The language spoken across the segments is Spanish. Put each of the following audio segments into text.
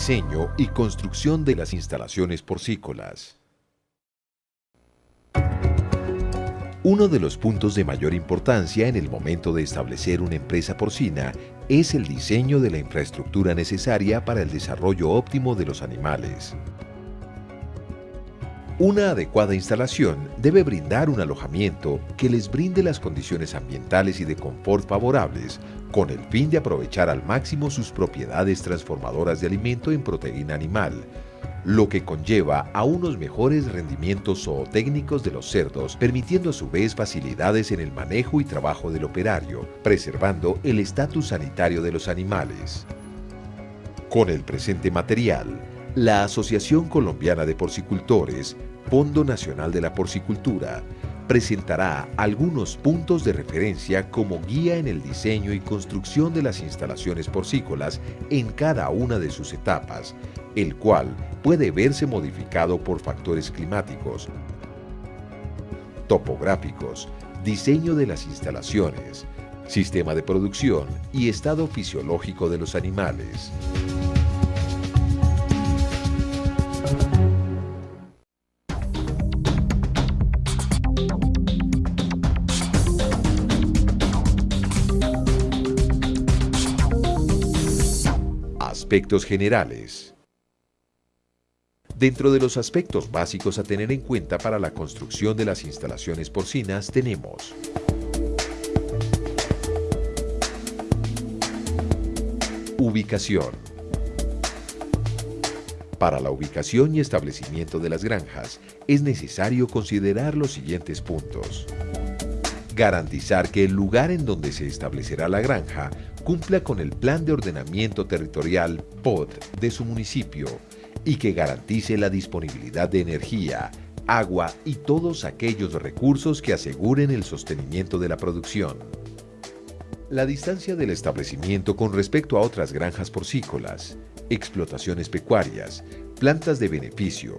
diseño y construcción de las instalaciones porcícolas. Uno de los puntos de mayor importancia en el momento de establecer una empresa porcina es el diseño de la infraestructura necesaria para el desarrollo óptimo de los animales. Una adecuada instalación debe brindar un alojamiento que les brinde las condiciones ambientales y de confort favorables con el fin de aprovechar al máximo sus propiedades transformadoras de alimento en proteína animal, lo que conlleva a unos mejores rendimientos zootécnicos de los cerdos, permitiendo a su vez facilidades en el manejo y trabajo del operario, preservando el estatus sanitario de los animales. Con el presente material, la Asociación Colombiana de Porcicultores, Fondo Nacional de la Porcicultura, presentará algunos puntos de referencia como guía en el diseño y construcción de las instalaciones porcícolas en cada una de sus etapas, el cual puede verse modificado por factores climáticos, topográficos, diseño de las instalaciones, sistema de producción y estado fisiológico de los animales. Aspectos generales. Dentro de los aspectos básicos a tener en cuenta para la construcción de las instalaciones porcinas tenemos Ubicación. Para la ubicación y establecimiento de las granjas es necesario considerar los siguientes puntos. Garantizar que el lugar en donde se establecerá la granja cumpla con el Plan de Ordenamiento Territorial POD de su municipio y que garantice la disponibilidad de energía, agua y todos aquellos recursos que aseguren el sostenimiento de la producción. La distancia del establecimiento con respecto a otras granjas porcícolas, explotaciones pecuarias, plantas de beneficio,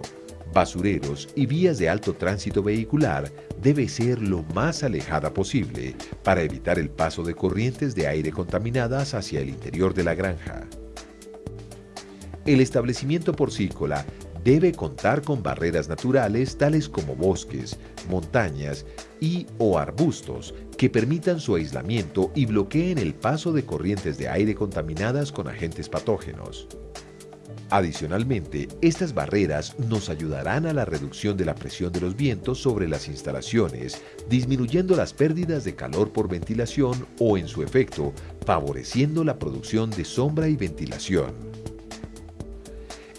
basureros y vías de alto tránsito vehicular debe ser lo más alejada posible para evitar el paso de corrientes de aire contaminadas hacia el interior de la granja. El establecimiento porcícola debe contar con barreras naturales tales como bosques, montañas y o arbustos que permitan su aislamiento y bloqueen el paso de corrientes de aire contaminadas con agentes patógenos. Adicionalmente, estas barreras nos ayudarán a la reducción de la presión de los vientos sobre las instalaciones, disminuyendo las pérdidas de calor por ventilación o, en su efecto, favoreciendo la producción de sombra y ventilación.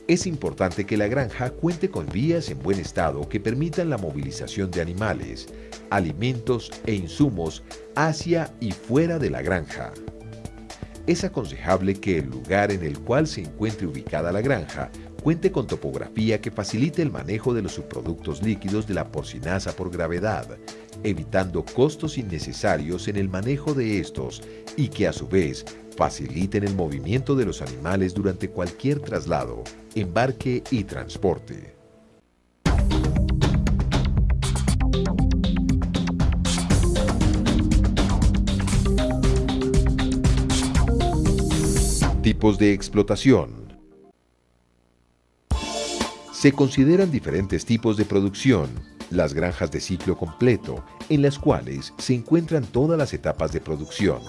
Es importante que la granja cuente con vías en buen estado que permitan la movilización de animales, alimentos e insumos hacia y fuera de la granja es aconsejable que el lugar en el cual se encuentre ubicada la granja cuente con topografía que facilite el manejo de los subproductos líquidos de la porcinaza por gravedad, evitando costos innecesarios en el manejo de estos y que a su vez faciliten el movimiento de los animales durante cualquier traslado, embarque y transporte. De explotación. Se consideran diferentes tipos de producción, las granjas de ciclo completo, en las cuales se encuentran todas las etapas de producción,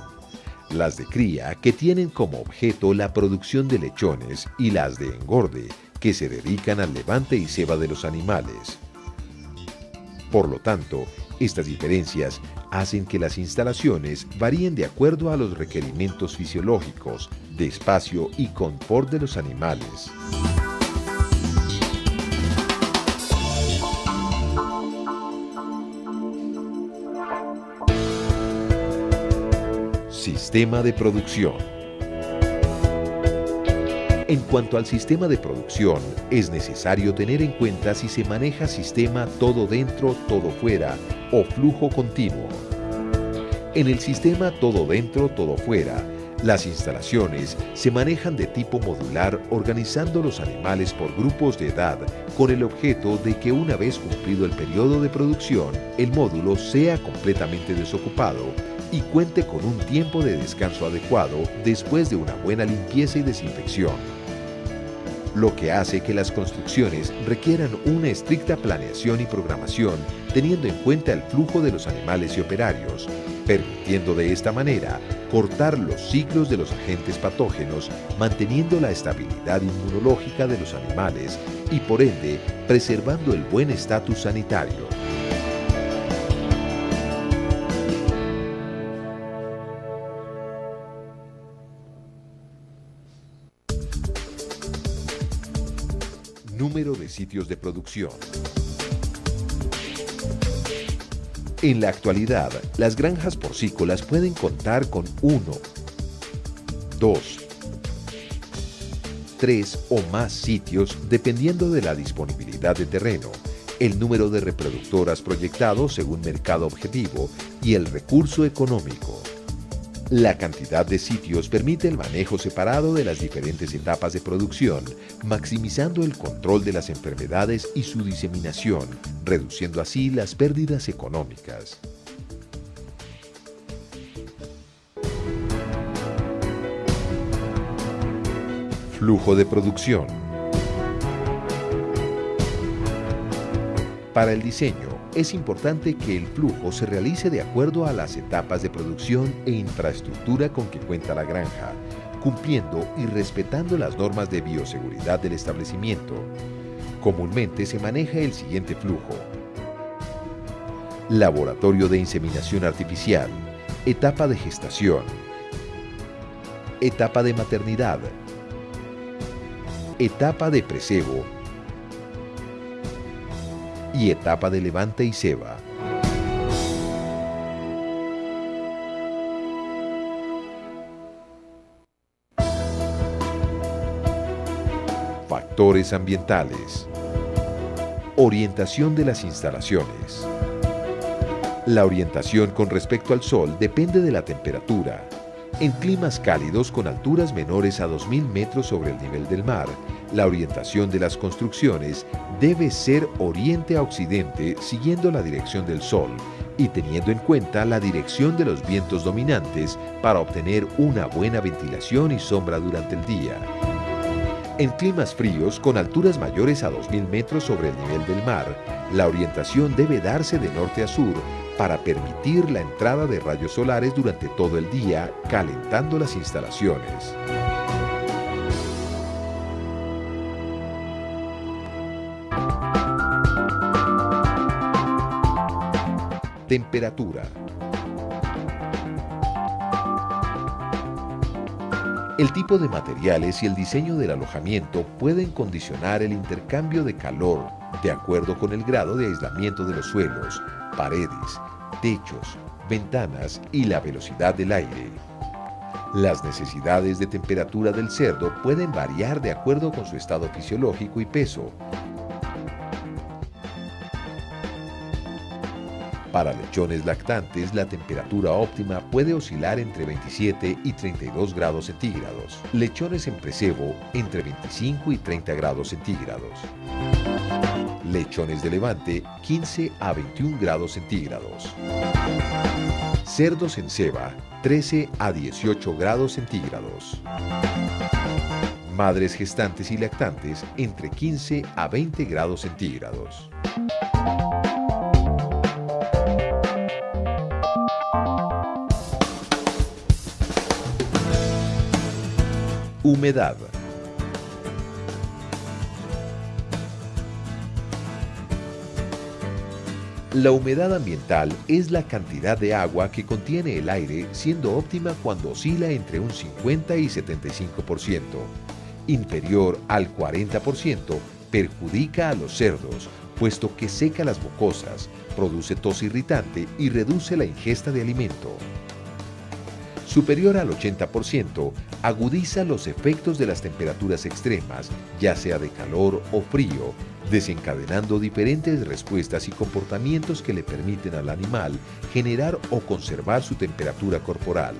las de cría, que tienen como objeto la producción de lechones, y las de engorde, que se dedican al levante y ceba de los animales. Por lo tanto, estas diferencias hacen que las instalaciones varíen de acuerdo a los requerimientos fisiológicos, de espacio y confort de los animales. Sistema de producción en cuanto al sistema de producción, es necesario tener en cuenta si se maneja sistema todo dentro, todo fuera o flujo continuo. En el sistema todo dentro, todo fuera, las instalaciones se manejan de tipo modular organizando los animales por grupos de edad con el objeto de que una vez cumplido el periodo de producción, el módulo sea completamente desocupado y cuente con un tiempo de descanso adecuado después de una buena limpieza y desinfección. lo que hace que las construcciones requieran una estricta planeación y programación teniendo en cuenta el flujo de los animales y operarios, permitiendo de esta manera cortar los ciclos de los agentes patógenos, manteniendo la estabilidad inmunológica de los animales y por ende preservando el buen estatus sanitario. De sitios de producción. En la actualidad, las granjas porcícolas pueden contar con uno, dos, tres o más sitios dependiendo de la disponibilidad de terreno, el número de reproductoras proyectados según mercado objetivo y el recurso económico. La cantidad de sitios permite el manejo separado de las diferentes etapas de producción, maximizando el control de las enfermedades y su diseminación, reduciendo así las pérdidas económicas. Flujo de producción. Para el diseño, es importante que el flujo se realice de acuerdo a las etapas de producción e infraestructura con que cuenta la granja, cumpliendo y respetando las normas de bioseguridad del establecimiento. Comúnmente se maneja el siguiente flujo. Laboratorio de inseminación artificial, etapa de gestación, etapa de maternidad, etapa de precebo y etapa de levante y ceba. Factores ambientales. Orientación de las instalaciones. La orientación con respecto al sol depende de la temperatura. En climas cálidos con alturas menores a 2.000 metros sobre el nivel del mar, la orientación de las construcciones debe ser oriente a occidente siguiendo la dirección del sol y teniendo en cuenta la dirección de los vientos dominantes para obtener una buena ventilación y sombra durante el día. En climas fríos, con alturas mayores a 2.000 metros sobre el nivel del mar, la orientación debe darse de norte a sur para permitir la entrada de rayos solares durante todo el día, calentando las instalaciones. Temperatura. El tipo de materiales y el diseño del alojamiento pueden condicionar el intercambio de calor de acuerdo con el grado de aislamiento de los suelos, paredes, techos, ventanas y la velocidad del aire. Las necesidades de temperatura del cerdo pueden variar de acuerdo con su estado fisiológico y peso, Para lechones lactantes, la temperatura óptima puede oscilar entre 27 y 32 grados centígrados. Lechones en precebo, entre 25 y 30 grados centígrados. Lechones de levante, 15 a 21 grados centígrados. Cerdos en ceba, 13 a 18 grados centígrados. Madres gestantes y lactantes, entre 15 a 20 grados centígrados. Humedad. La humedad ambiental es la cantidad de agua que contiene el aire siendo óptima cuando oscila entre un 50 y 75%. Inferior al 40% perjudica a los cerdos, puesto que seca las mucosas, produce tos irritante y reduce la ingesta de alimento superior al 80%, agudiza los efectos de las temperaturas extremas, ya sea de calor o frío, desencadenando diferentes respuestas y comportamientos que le permiten al animal generar o conservar su temperatura corporal.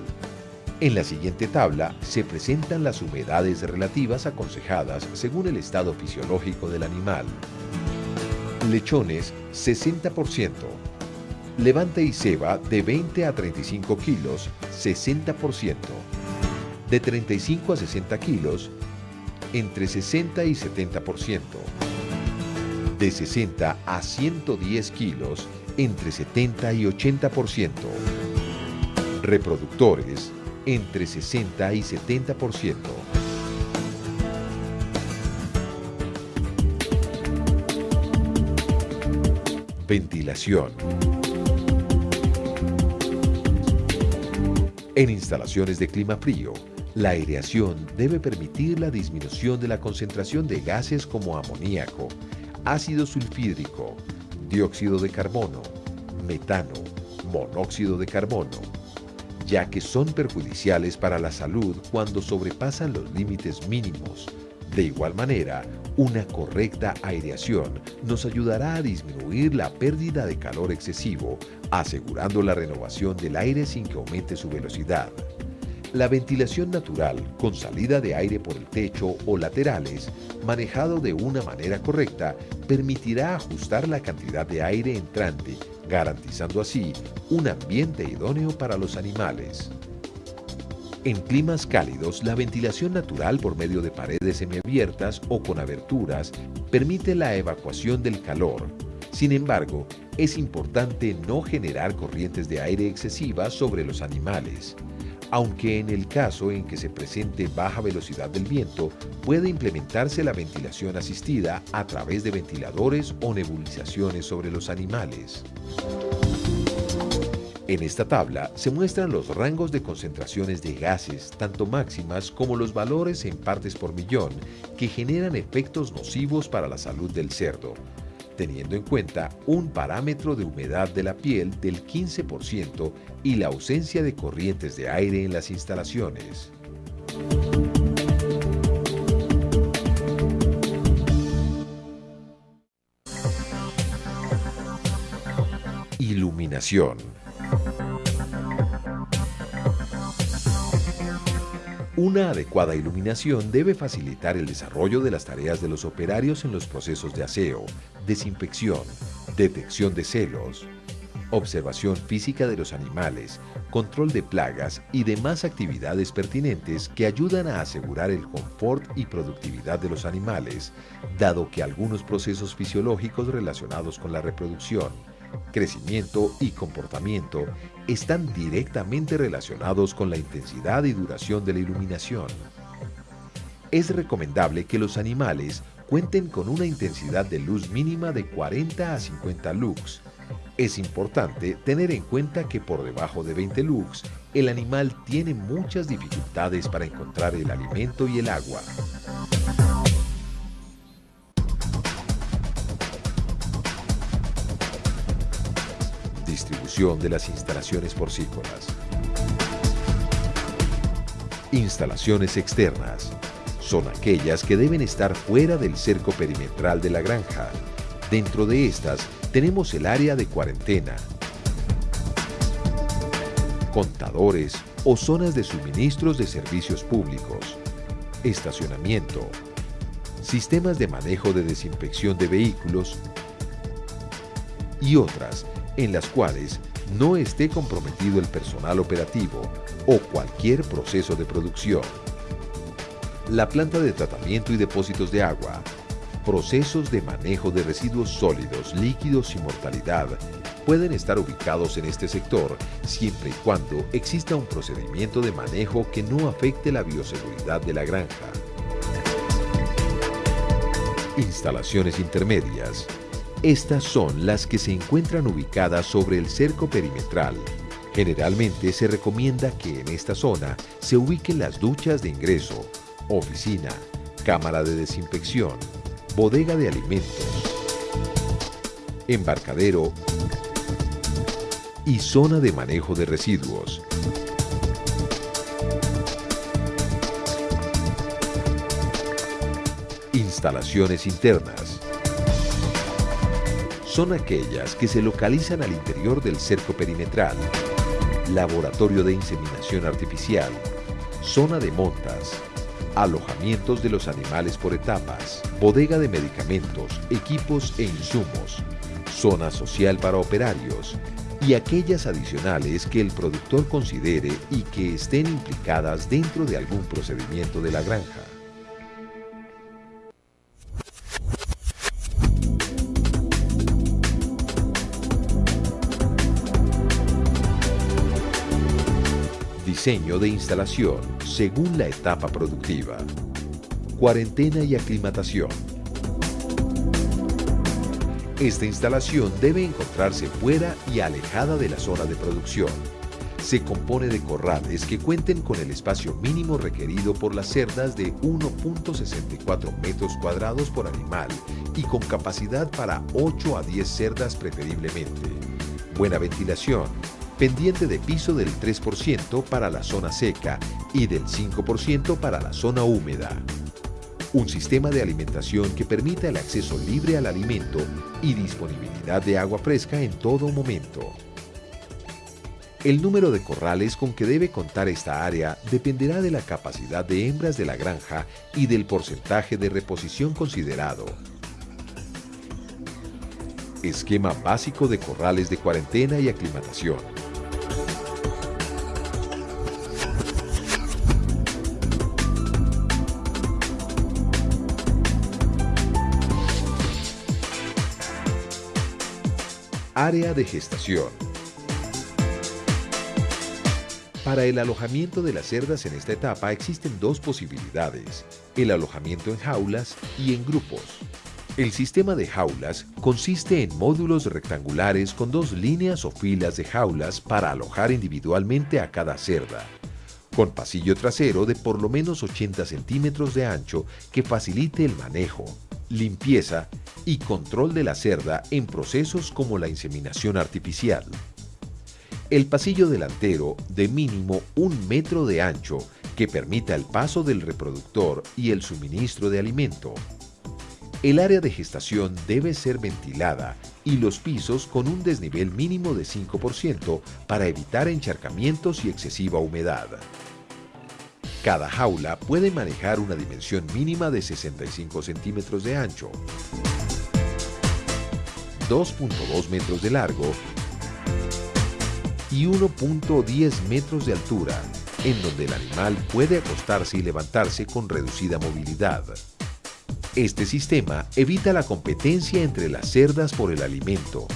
En la siguiente tabla se presentan las humedades relativas aconsejadas según el estado fisiológico del animal. Lechones 60%, Levante y ceba de 20 a 35 kilos, 60%. De 35 a 60 kilos, entre 60 y 70%. De 60 a 110 kilos, entre 70 y 80%. Reproductores, entre 60 y 70%. Ventilación. En instalaciones de clima frío, la aireación debe permitir la disminución de la concentración de gases como amoníaco, ácido sulfídrico, dióxido de carbono, metano, monóxido de carbono, ya que son perjudiciales para la salud cuando sobrepasan los límites mínimos. De igual manera, una correcta aireación nos ayudará a disminuir la pérdida de calor excesivo, asegurando la renovación del aire sin que aumente su velocidad. La ventilación natural, con salida de aire por el techo o laterales, manejado de una manera correcta, permitirá ajustar la cantidad de aire entrante, garantizando así un ambiente idóneo para los animales. En climas cálidos, la ventilación natural por medio de paredes semiabiertas o con aberturas permite la evacuación del calor. Sin embargo, es importante no generar corrientes de aire excesivas sobre los animales aunque en el caso en que se presente baja velocidad del viento, puede implementarse la ventilación asistida a través de ventiladores o nebulizaciones sobre los animales. En esta tabla se muestran los rangos de concentraciones de gases, tanto máximas como los valores en partes por millón, que generan efectos nocivos para la salud del cerdo, teniendo en cuenta un parámetro de humedad de la piel del 15% y la ausencia de corrientes de aire en las instalaciones. Iluminación Una adecuada iluminación debe facilitar el desarrollo de las tareas de los operarios en los procesos de aseo, desinfección, detección de celos, observación física de los animales, control de plagas y demás actividades pertinentes que ayudan a asegurar el confort y productividad de los animales, dado que algunos procesos fisiológicos relacionados con la reproducción, crecimiento y comportamiento están directamente relacionados con la intensidad y duración de la iluminación. Es recomendable que los animales cuenten con una intensidad de luz mínima de 40 a 50 lux. Es importante tener en cuenta que por debajo de 20 lux, el animal tiene muchas dificultades para encontrar el alimento y el agua. De las instalaciones porcícolas. Instalaciones externas. Son aquellas que deben estar fuera del cerco perimetral de la granja. Dentro de estas tenemos el área de cuarentena, contadores o zonas de suministros de servicios públicos, estacionamiento, sistemas de manejo de desinfección de vehículos y otras en las cuales no esté comprometido el personal operativo o cualquier proceso de producción. La planta de tratamiento y depósitos de agua, procesos de manejo de residuos sólidos, líquidos y mortalidad pueden estar ubicados en este sector siempre y cuando exista un procedimiento de manejo que no afecte la bioseguridad de la granja. Instalaciones intermedias estas son las que se encuentran ubicadas sobre el cerco perimetral. Generalmente se recomienda que en esta zona se ubiquen las duchas de ingreso, oficina, cámara de desinfección, bodega de alimentos, embarcadero y zona de manejo de residuos. Instalaciones internas son aquellas que se localizan al interior del cerco perimetral, laboratorio de inseminación artificial, zona de montas, alojamientos de los animales por etapas, bodega de medicamentos, equipos e insumos, zona social para operarios y aquellas adicionales que el productor considere y que estén implicadas dentro de algún procedimiento de la granja. Diseño de instalación según la etapa productiva. Cuarentena y aclimatación. Esta instalación debe encontrarse fuera y alejada de la zona de producción. Se compone de corrales que cuenten con el espacio mínimo requerido por las cerdas de 1.64 metros cuadrados por animal y con capacidad para 8 a 10 cerdas preferiblemente. Buena ventilación, pendiente de piso del 3% para la zona seca y del 5% para la zona húmeda. Un sistema de alimentación que permita el acceso libre al alimento y disponibilidad de agua fresca en todo momento. El número de corrales con que debe contar esta área dependerá de la capacidad de hembras de la granja y del porcentaje de reposición considerado. Esquema básico de corrales de cuarentena y aclimatación. Área de gestación. Para el alojamiento de las cerdas en esta etapa existen dos posibilidades, el alojamiento en jaulas y en grupos. El sistema de jaulas consiste en módulos rectangulares con dos líneas o filas de jaulas para alojar individualmente a cada cerda, con pasillo trasero de por lo menos 80 centímetros de ancho que facilite el manejo, limpieza y control de la cerda en procesos como la inseminación artificial. El pasillo delantero de mínimo un metro de ancho que permita el paso del reproductor y el suministro de alimento. El área de gestación debe ser ventilada y los pisos con un desnivel mínimo de 5% para evitar encharcamientos y excesiva humedad. Cada jaula puede manejar una dimensión mínima de 65 centímetros de ancho, 2.2 metros de largo y 1.10 metros de altura, en donde el animal puede acostarse y levantarse con reducida movilidad. Este sistema evita la competencia entre las cerdas por el alimento.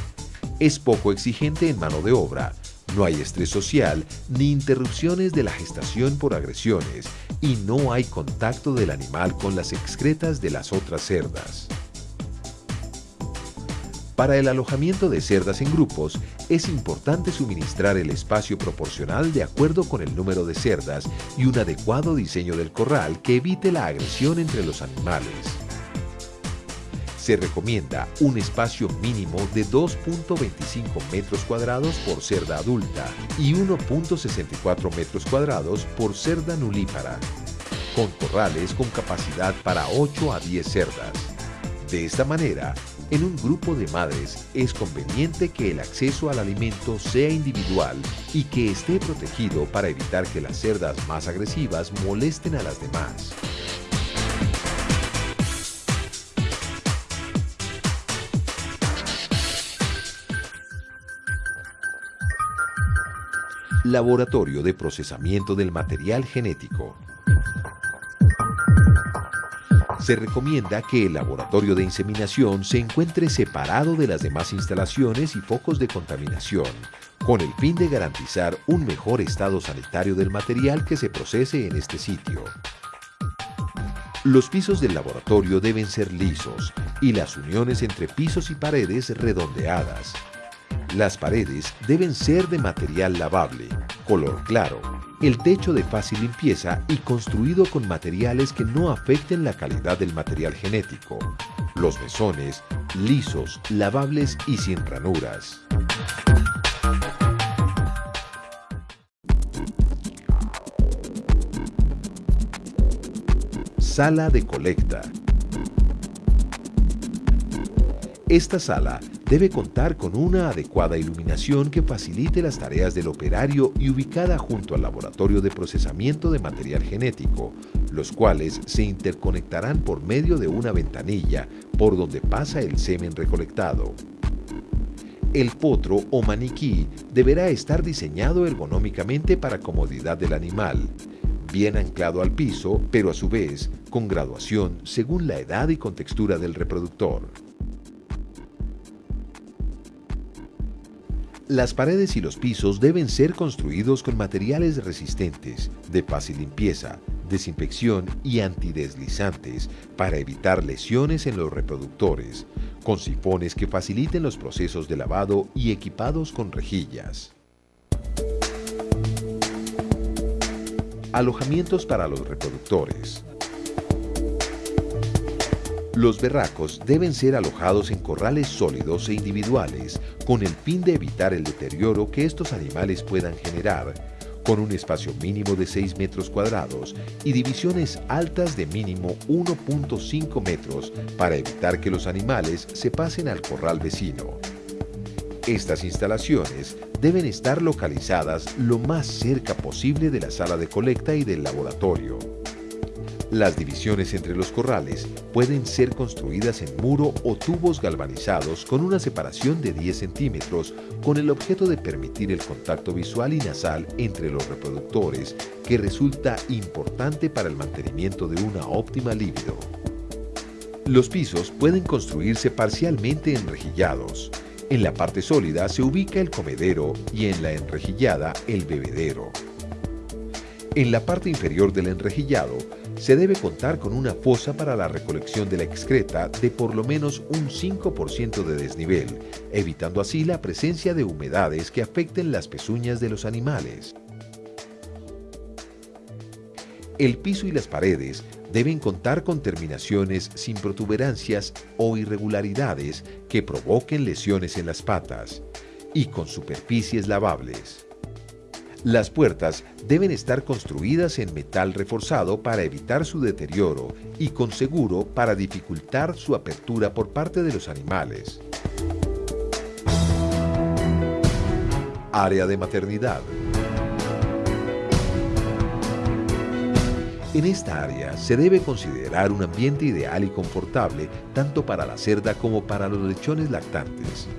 Es poco exigente en mano de obra, no hay estrés social ni interrupciones de la gestación por agresiones y no hay contacto del animal con las excretas de las otras cerdas. Para el alojamiento de cerdas en grupos, es importante suministrar el espacio proporcional de acuerdo con el número de cerdas y un adecuado diseño del corral que evite la agresión entre los animales. Se recomienda un espacio mínimo de 2.25 metros cuadrados por cerda adulta y 1.64 metros cuadrados por cerda nulípara, con corrales con capacidad para 8 a 10 cerdas. De esta manera, en un grupo de madres es conveniente que el acceso al alimento sea individual y que esté protegido para evitar que las cerdas más agresivas molesten a las demás. Laboratorio de Procesamiento del Material Genético. Se recomienda que el laboratorio de inseminación se encuentre separado de las demás instalaciones y focos de contaminación, con el fin de garantizar un mejor estado sanitario del material que se procese en este sitio. Los pisos del laboratorio deben ser lisos y las uniones entre pisos y paredes redondeadas, las paredes deben ser de material lavable, color claro, el techo de fácil limpieza y construido con materiales que no afecten la calidad del material genético. Los mesones, lisos, lavables y sin ranuras. Sala de colecta. Esta sala debe contar con una adecuada iluminación que facilite las tareas del operario y ubicada junto al laboratorio de procesamiento de material genético, los cuales se interconectarán por medio de una ventanilla por donde pasa el semen recolectado. El potro o maniquí deberá estar diseñado ergonómicamente para comodidad del animal, bien anclado al piso, pero a su vez con graduación según la edad y contextura del reproductor. Las paredes y los pisos deben ser construidos con materiales resistentes, de fácil limpieza, desinfección y antideslizantes para evitar lesiones en los reproductores, con sifones que faciliten los procesos de lavado y equipados con rejillas. Alojamientos para los reproductores. Los berracos deben ser alojados en corrales sólidos e individuales con el fin de evitar el deterioro que estos animales puedan generar, con un espacio mínimo de 6 metros cuadrados y divisiones altas de mínimo 1.5 metros para evitar que los animales se pasen al corral vecino. Estas instalaciones deben estar localizadas lo más cerca posible de la sala de colecta y del laboratorio. Las divisiones entre los corrales pueden ser construidas en muro o tubos galvanizados con una separación de 10 centímetros con el objeto de permitir el contacto visual y nasal entre los reproductores que resulta importante para el mantenimiento de una óptima libido. Los pisos pueden construirse parcialmente enrejillados. En la parte sólida se ubica el comedero y en la enrejillada el bebedero. En la parte inferior del enrejillado se debe contar con una fosa para la recolección de la excreta de por lo menos un 5% de desnivel, evitando así la presencia de humedades que afecten las pezuñas de los animales. El piso y las paredes deben contar con terminaciones sin protuberancias o irregularidades que provoquen lesiones en las patas y con superficies lavables. Las puertas deben estar construidas en metal reforzado para evitar su deterioro y con seguro para dificultar su apertura por parte de los animales. Área de maternidad. En esta área se debe considerar un ambiente ideal y confortable tanto para la cerda como para los lechones lactantes.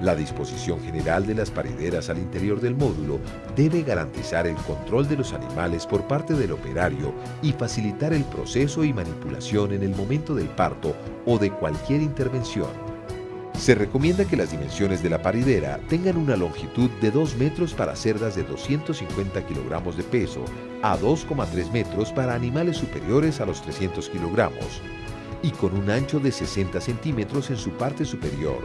La disposición general de las parideras al interior del módulo debe garantizar el control de los animales por parte del operario y facilitar el proceso y manipulación en el momento del parto o de cualquier intervención. Se recomienda que las dimensiones de la paridera tengan una longitud de 2 metros para cerdas de 250 kilogramos de peso a 2,3 metros para animales superiores a los 300 kilogramos y con un ancho de 60 centímetros en su parte superior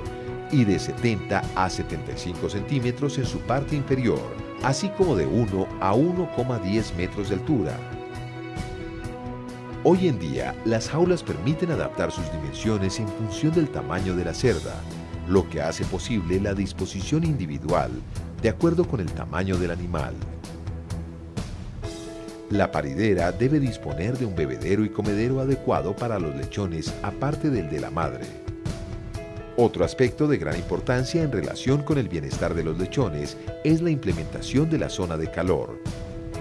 y de 70 a 75 centímetros en su parte inferior, así como de 1 a 1,10 metros de altura. Hoy en día, las jaulas permiten adaptar sus dimensiones en función del tamaño de la cerda, lo que hace posible la disposición individual de acuerdo con el tamaño del animal. La paridera debe disponer de un bebedero y comedero adecuado para los lechones aparte del de la madre. Otro aspecto de gran importancia en relación con el bienestar de los lechones es la implementación de la zona de calor,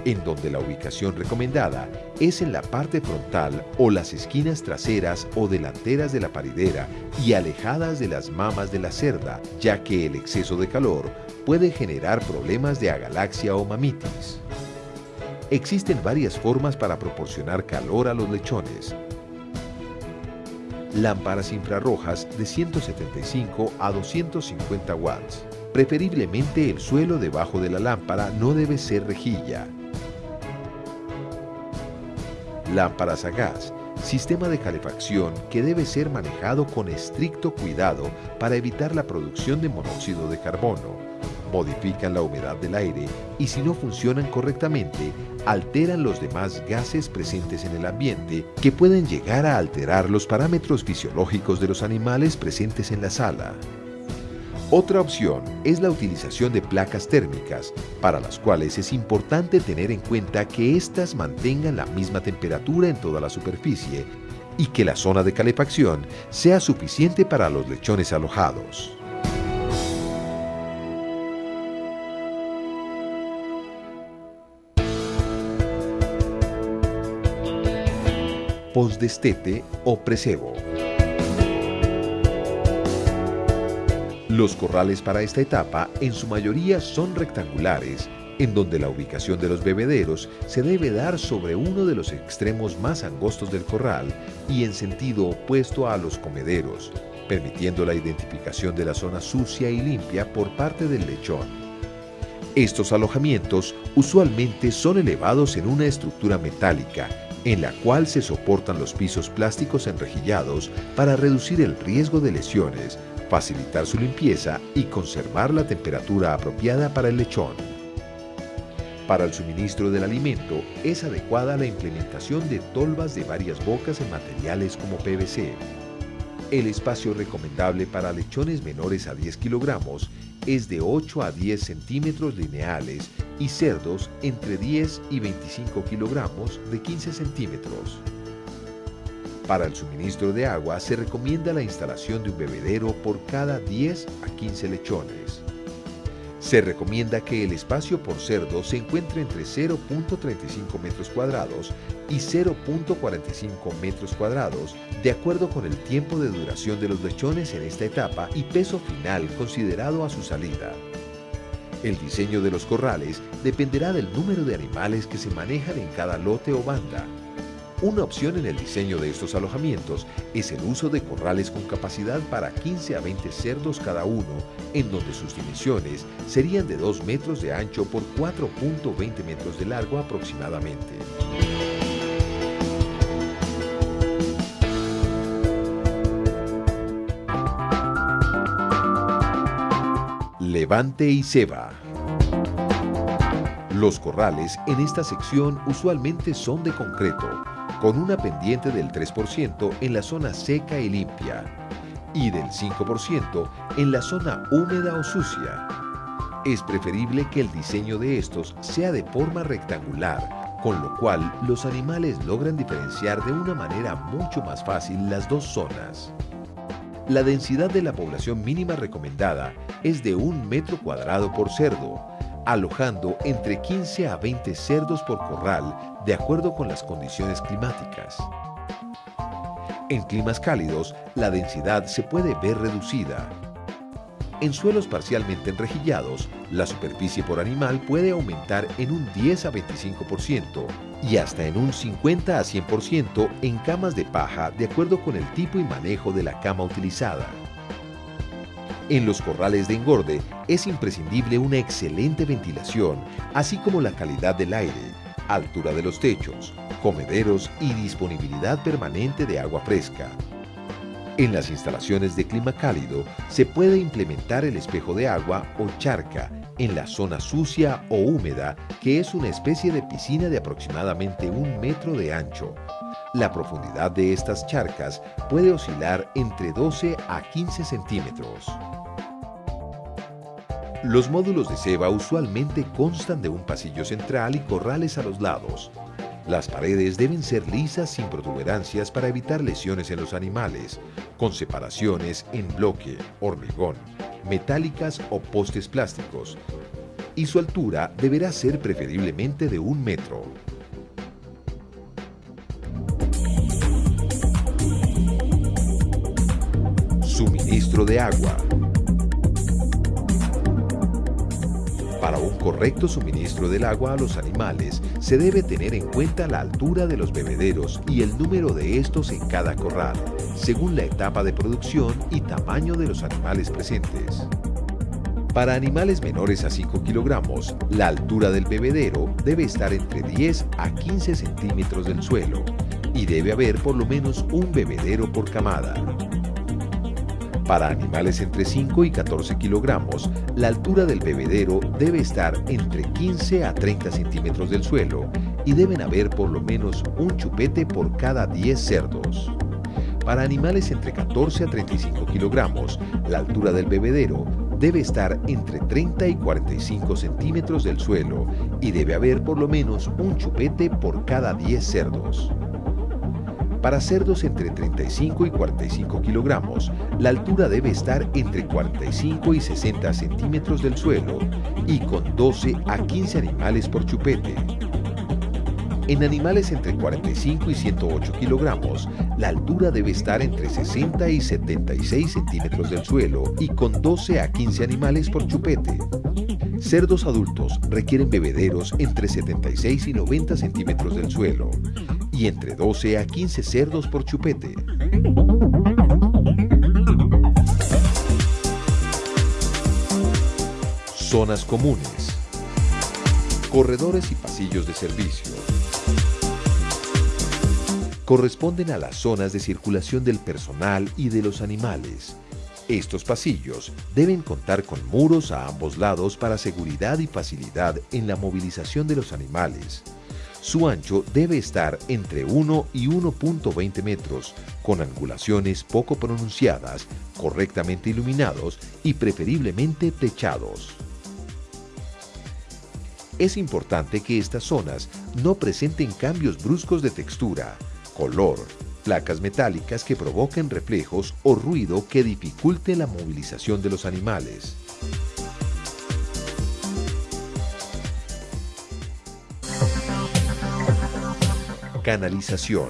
en donde la ubicación recomendada es en la parte frontal o las esquinas traseras o delanteras de la paridera y alejadas de las mamas de la cerda, ya que el exceso de calor puede generar problemas de agalaxia o mamitis. Existen varias formas para proporcionar calor a los lechones, lámparas infrarrojas de 175 a 250 watts. Preferiblemente el suelo debajo de la lámpara no debe ser rejilla. Lámparas a gas, sistema de calefacción que debe ser manejado con estricto cuidado para evitar la producción de monóxido de carbono modifican la humedad del aire y si no funcionan correctamente, alteran los demás gases presentes en el ambiente que pueden llegar a alterar los parámetros fisiológicos de los animales presentes en la sala. Otra opción es la utilización de placas térmicas, para las cuales es importante tener en cuenta que éstas mantengan la misma temperatura en toda la superficie y que la zona de calefacción sea suficiente para los lechones alojados. Postdestete o precebo. Los corrales para esta etapa en su mayoría son rectangulares, en donde la ubicación de los bebederos se debe dar sobre uno de los extremos más angostos del corral y en sentido opuesto a los comederos, permitiendo la identificación de la zona sucia y limpia por parte del lechón. Estos alojamientos usualmente son elevados en una estructura metálica en la cual se soportan los pisos plásticos enrejillados para reducir el riesgo de lesiones, facilitar su limpieza y conservar la temperatura apropiada para el lechón. Para el suministro del alimento es adecuada la implementación de tolvas de varias bocas en materiales como PVC. El espacio recomendable para lechones menores a 10 kilogramos es de 8 a 10 centímetros lineales y cerdos entre 10 y 25 kilogramos de 15 centímetros. Para el suministro de agua se recomienda la instalación de un bebedero por cada 10 a 15 lechones. Se recomienda que el espacio por cerdo se encuentre entre 0.35 metros cuadrados y 0.45 metros cuadrados, de acuerdo con el tiempo de duración de los lechones en esta etapa y peso final considerado a su salida. El diseño de los corrales dependerá del número de animales que se manejan en cada lote o banda, una opción en el diseño de estos alojamientos es el uso de corrales con capacidad para 15 a 20 cerdos cada uno, en donde sus dimensiones serían de 2 metros de ancho por 4.20 metros de largo aproximadamente. Levante y ceba. Los corrales en esta sección usualmente son de concreto, con una pendiente del 3% en la zona seca y limpia y del 5% en la zona húmeda o sucia. Es preferible que el diseño de estos sea de forma rectangular, con lo cual los animales logran diferenciar de una manera mucho más fácil las dos zonas. La densidad de la población mínima recomendada es de un metro cuadrado por cerdo, alojando entre 15 a 20 cerdos por corral de acuerdo con las condiciones climáticas. En climas cálidos, la densidad se puede ver reducida. En suelos parcialmente enrejillados, la superficie por animal puede aumentar en un 10 a 25% y hasta en un 50 a 100% en camas de paja de acuerdo con el tipo y manejo de la cama utilizada. En los corrales de engorde es imprescindible una excelente ventilación, así como la calidad del aire, altura de los techos, comederos y disponibilidad permanente de agua fresca. En las instalaciones de clima cálido se puede implementar el espejo de agua o charca en la zona sucia o húmeda, que es una especie de piscina de aproximadamente un metro de ancho. La profundidad de estas charcas puede oscilar entre 12 a 15 centímetros. Los módulos de ceba usualmente constan de un pasillo central y corrales a los lados. Las paredes deben ser lisas sin protuberancias para evitar lesiones en los animales, con separaciones en bloque, hormigón, metálicas o postes plásticos, y su altura deberá ser preferiblemente de un metro. Suministro de agua. Para un correcto suministro del agua a los animales, se debe tener en cuenta la altura de los bebederos y el número de estos en cada corral, según la etapa de producción y tamaño de los animales presentes. Para animales menores a 5 kilogramos, la altura del bebedero debe estar entre 10 a 15 centímetros del suelo y debe haber por lo menos un bebedero por camada. Para animales entre 5 y 14 kilogramos, la altura del bebedero debe estar entre 15 a 30 centímetros del suelo y deben haber por lo menos un chupete por cada 10 cerdos. Para animales entre 14 a 35 kilogramos, la altura del bebedero debe estar entre 30 y 45 centímetros del suelo y debe haber por lo menos un chupete por cada 10 cerdos. Para cerdos entre 35 y 45 kilogramos, la altura debe estar entre 45 y 60 centímetros del suelo y con 12 a 15 animales por chupete. En animales entre 45 y 108 kilogramos, la altura debe estar entre 60 y 76 centímetros del suelo y con 12 a 15 animales por chupete. Cerdos adultos requieren bebederos entre 76 y 90 centímetros del suelo y entre 12 a 15 cerdos por chupete. Zonas comunes. Corredores y pasillos de servicio. Corresponden a las zonas de circulación del personal y de los animales. Estos pasillos deben contar con muros a ambos lados para seguridad y facilidad en la movilización de los animales. Su ancho debe estar entre 1 y 1.20 metros, con angulaciones poco pronunciadas, correctamente iluminados y preferiblemente techados. Es importante que estas zonas no presenten cambios bruscos de textura, color, placas metálicas que provoquen reflejos o ruido que dificulte la movilización de los animales. Canalización.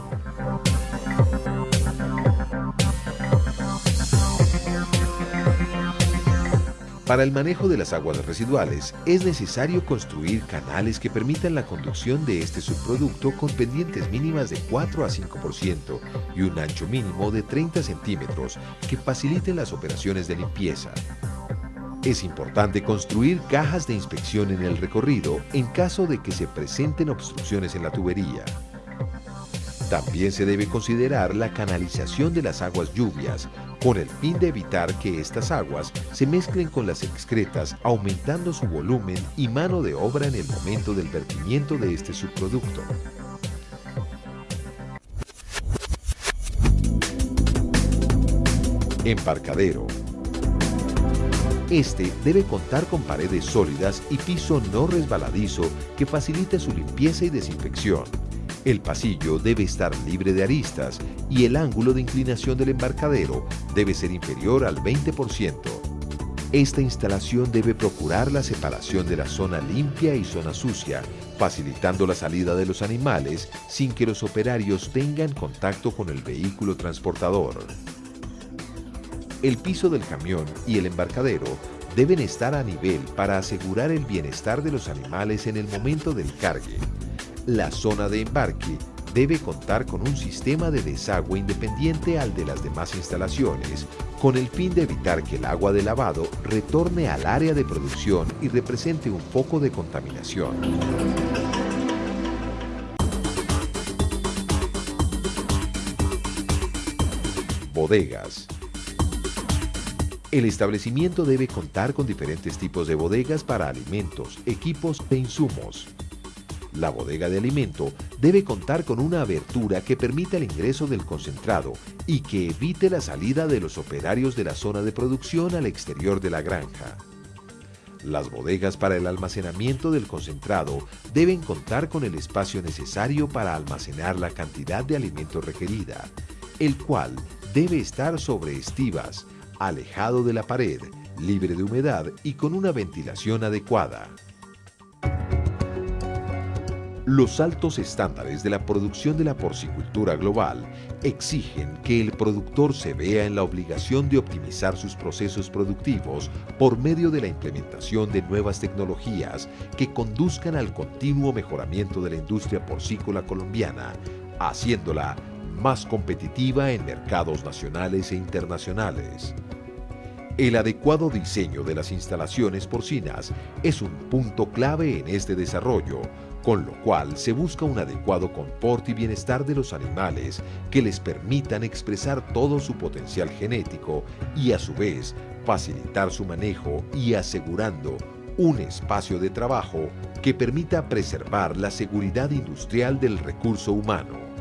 Para el manejo de las aguas residuales es necesario construir canales que permitan la conducción de este subproducto con pendientes mínimas de 4 a 5% y un ancho mínimo de 30 centímetros que faciliten las operaciones de limpieza. Es importante construir cajas de inspección en el recorrido en caso de que se presenten obstrucciones en la tubería. También se debe considerar la canalización de las aguas lluvias, con el fin de evitar que estas aguas se mezclen con las excretas, aumentando su volumen y mano de obra en el momento del vertimiento de este subproducto. Embarcadero. Este debe contar con paredes sólidas y piso no resbaladizo que facilite su limpieza y desinfección. El pasillo debe estar libre de aristas y el ángulo de inclinación del embarcadero debe ser inferior al 20%. Esta instalación debe procurar la separación de la zona limpia y zona sucia, facilitando la salida de los animales sin que los operarios tengan contacto con el vehículo transportador. El piso del camión y el embarcadero deben estar a nivel para asegurar el bienestar de los animales en el momento del cargue. La zona de embarque debe contar con un sistema de desagüe independiente al de las demás instalaciones, con el fin de evitar que el agua de lavado retorne al área de producción y represente un foco de contaminación. Bodegas. El establecimiento debe contar con diferentes tipos de bodegas para alimentos, equipos e insumos. La bodega de alimento debe contar con una abertura que permita el ingreso del concentrado y que evite la salida de los operarios de la zona de producción al exterior de la granja. Las bodegas para el almacenamiento del concentrado deben contar con el espacio necesario para almacenar la cantidad de alimento requerida, el cual debe estar sobre estivas, alejado de la pared, libre de humedad y con una ventilación adecuada. Los altos estándares de la producción de la porcicultura global exigen que el productor se vea en la obligación de optimizar sus procesos productivos por medio de la implementación de nuevas tecnologías que conduzcan al continuo mejoramiento de la industria porcícola colombiana, haciéndola más competitiva en mercados nacionales e internacionales. El adecuado diseño de las instalaciones porcinas es un punto clave en este desarrollo, con lo cual se busca un adecuado confort y bienestar de los animales que les permitan expresar todo su potencial genético y a su vez facilitar su manejo y asegurando un espacio de trabajo que permita preservar la seguridad industrial del recurso humano.